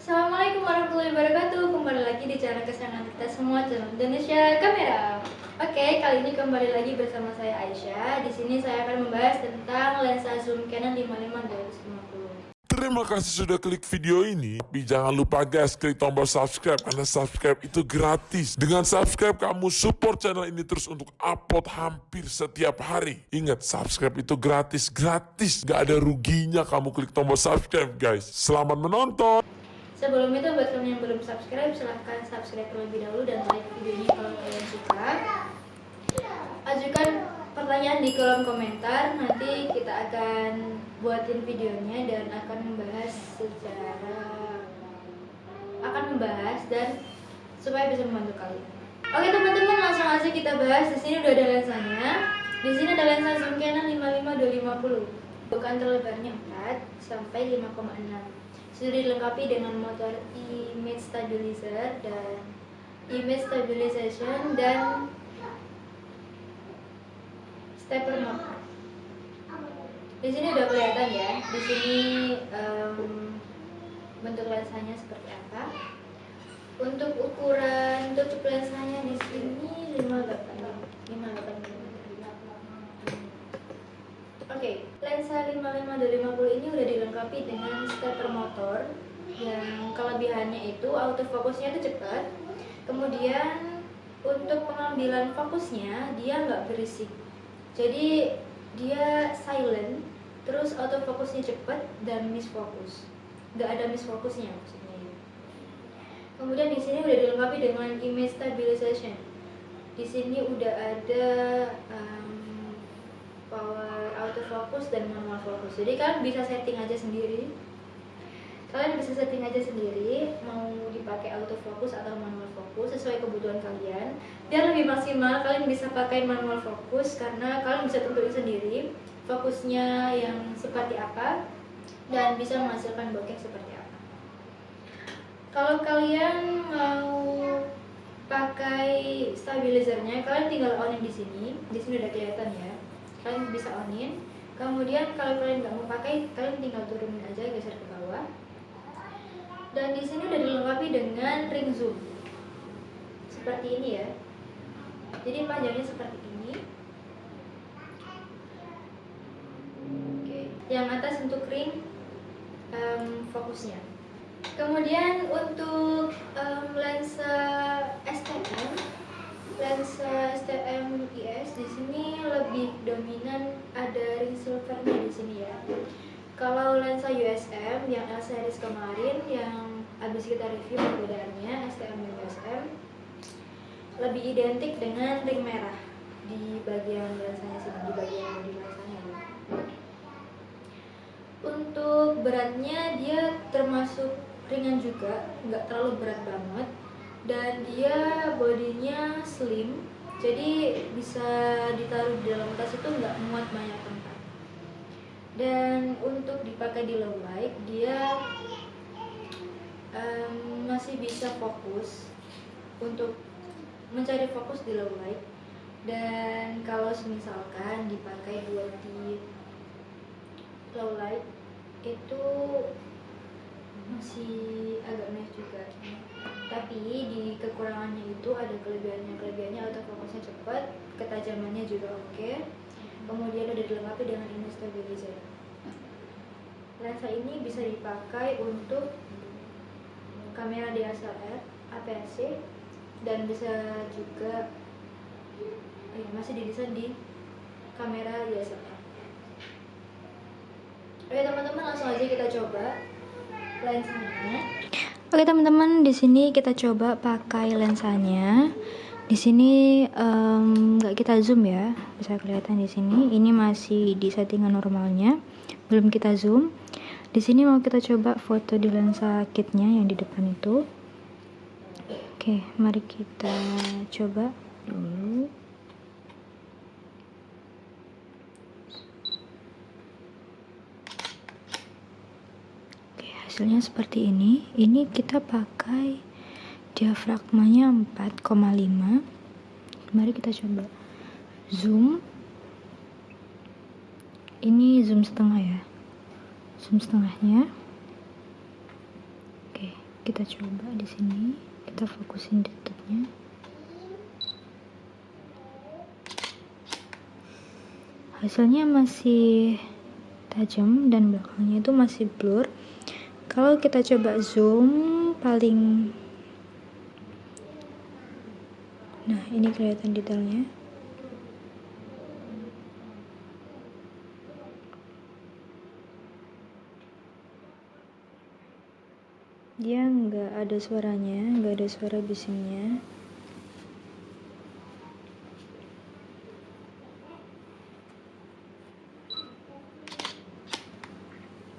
Assalamualaikum warahmatullahi wabarakatuh Kembali lagi di channel kesayangan kita semua channel Indonesia Kamera Oke, kali ini kembali lagi bersama saya Aisyah Di sini saya akan membahas tentang lensa zoom Canon 55 250 Terima kasih sudah klik video ini. Tapi jangan lupa guys, klik tombol subscribe karena subscribe itu gratis. Dengan subscribe kamu support channel ini terus untuk upload hampir setiap hari. Ingat, subscribe itu gratis, gratis. Gak ada ruginya kamu klik tombol subscribe guys. Selamat menonton. Sebelum itu buat kalian yang belum subscribe silahkan subscribe terlebih dahulu dan like video ini kalau kalian suka. Ajukan pertanyaan di kolom komentar. Nanti kita akan buatin videonya dan akan membahas secara Akan membahas dan supaya bisa membantu kalian. Oke teman-teman langsung aja kita bahas. Di sini udah ada lensanya. Di sini ada lensa zoom Canon 55 250 bukan terlebarnya 4 sampai 5,6 sudah dilengkapi dengan motor image stabilizer dan image stabilization dan stepper motor. Di sini udah kelihatan ya. Di sini um, bentuk lensanya seperti apa. Untuk ukuran tutup lensanya di sini 58 58 mm. Oke, okay, lensa 55 250 ini udah dilengkapi dengan stepper motor yang kelebihannya itu autofocusnya itu cepat. Kemudian untuk pengambilan fokusnya dia nggak berisik. Jadi dia silent, terus autofocusnya cepat dan miss focus. Nggak ada miss fokusnya maksudnya. Ya. Kemudian di sini udah dilengkapi dengan image stabilization. Di sini udah ada um, power autofocus dan manual focus. Jadi kalian bisa setting aja sendiri. Kalian bisa setting aja sendiri mau dipakai autofocus atau manual focus sesuai kebutuhan kalian. Biar lebih maksimal kalian bisa pakai manual focus karena kalian bisa tentuin sendiri fokusnya yang seperti apa dan bisa menghasilkan bokeh seperti apa. Kalau kalian mau pakai stabilizernya kalian tinggal onin di sini. Di sini udah kelihatan ya kalian bisa onin. Kemudian kalau kalian nggak mau pakai kalian tinggal turunin aja geser ke bawah. Dan di sini udah dilengkapi dengan ring zoom. Seperti ini ya. Jadi panjangnya seperti ini. Oke. Yang atas untuk ring um, fokusnya. Kemudian untuk um, lensa STM lensa STM IS di sini lebih dominan ada ring silvernya di sini ya. Kalau lensa USM yang L series kemarin yang habis kita review perbedaannya STM dan USM lebih identik dengan ring merah di bagian lensanya sini di bagian bodi lensanya. Untuk beratnya dia termasuk ringan juga, nggak terlalu berat banget dan dia bodinya slim jadi bisa ditaruh di dalam tas itu nggak muat banyak tempat. Dan untuk dipakai di low light dia um, masih bisa fokus untuk mencari fokus di low light dan kalau misalkan dipakai buat di low light itu masih agak naik juga. Tapi di kekurangannya itu ada kelebihannya kelebihannya autofocusnya cepat ketajamannya juga oke. Okay. kemudian udah dilengkapi dengan image stabilizer. Lensa ini bisa dipakai untuk kamera DSLR APS-C dan bisa juga eh, masih didesain di kamera DSLR Oke teman-teman langsung aja kita coba lensanya. Oke teman-teman, di sini kita coba pakai lensanya. Di sini nggak um, kita zoom ya, bisa kelihatan di sini. Ini masih di settingan normalnya, belum kita zoom. Di sini mau kita coba foto di lensa kitnya yang di depan itu. Oke, mari kita coba dulu. Hasilnya seperti ini. Ini kita pakai diafragmanya 4,5 mari kita coba. Zoom. Ini zoom setengah ya. Zoom setengahnya. Oke kita coba di sini. Kita fokusin tutupnya hasilnya masih tajam dan belakangnya itu masih blur kalau kita coba zoom paling nah ini kelihatan detailnya. Dia nggak ada suaranya nggak ada suara bisingnya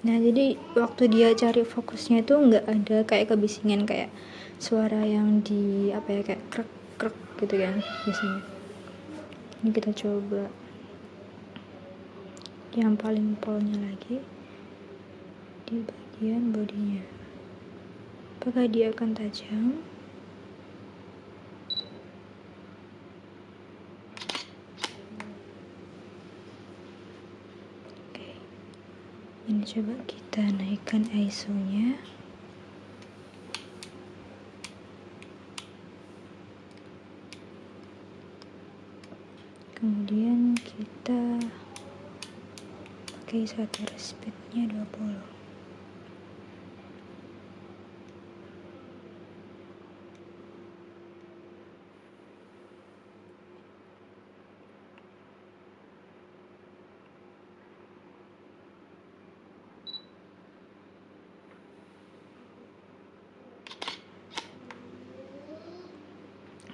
nah jadi waktu dia cari fokusnya itu nggak ada kayak kebisingan kayak suara yang di apa ya kayak krek krek gitu kan biasanya. Ini kita coba. Yang paling polnya lagi di bagian bodinya. Apakah dia akan tajam oke coba kita naikkan ISO nya kemudian kita pakai shutter speednya 20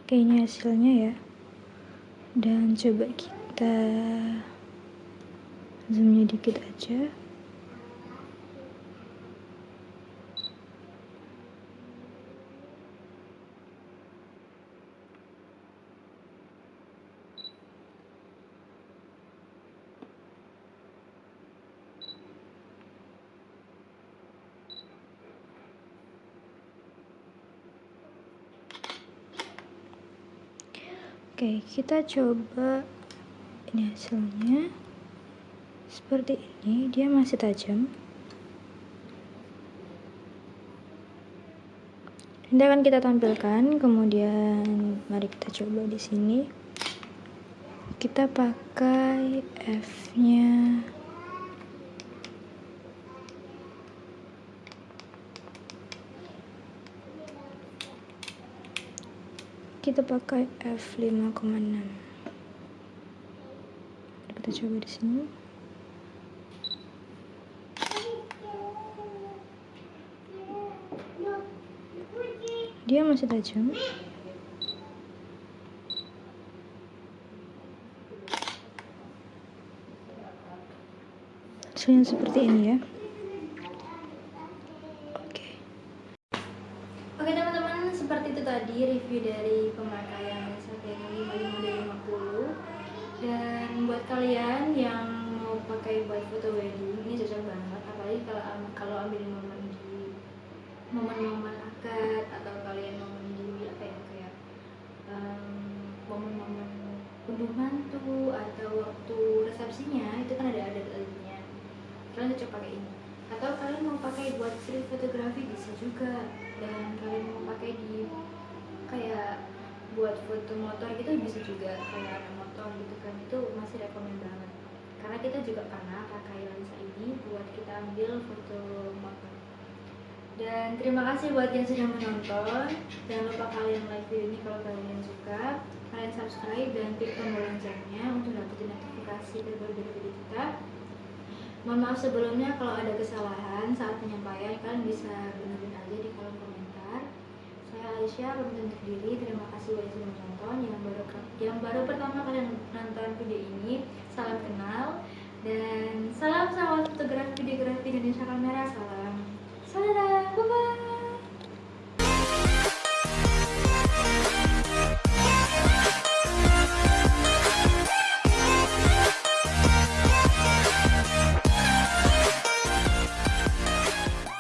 Ini hasilnya ya. Dan coba kita zoomnya dikit aja Oke, kita coba ini hasilnya. Seperti ini, dia masih tajam. Ini akan kita tampilkan, kemudian mari kita coba di sini. Kita pakai F-nya kita pakai f5,6 kita coba di sini. Dia masih tajam. Hasilnya seperti ini ya tadi review dari pemakaian Canon 5550 dan buat kalian yang mau pakai buat foto wedding ini cocok banget. Apalagi kalau kalau ambil momen di momen-momen akad atau kalian momen di apa ya kayak momen-momen um, unduh mantu atau waktu resepsinya itu kan ada adat-adatnya kalian cocok pakai ini. Atau kalian mau pakai buat street fotografi bisa juga foto motor gitu bisa juga kayak ada motor gitu kan itu masih rekomend banget. Karena kita juga pernah pakai lensa ini buat kita ambil foto motor. Dan terima kasih buat yang sudah menonton. Jangan lupa kalian like video ini kalau kalian suka. Kalian subscribe dan klik tombol loncengnya untuk dapetin notifikasi terbaru dari video kita. Mohon maaf sebelumnya kalau ada kesalahan saat penyampaian kalian bisa benerin aja di kolom komentar Aisyah pamit undur diri. Terima kasih buat yang sudah menonton. Yang baru yang baru pertama kali nonton video ini, salam kenal dan salam salam fotografi videografi Indonesia Kamera. Salam. Salam. Bye bye.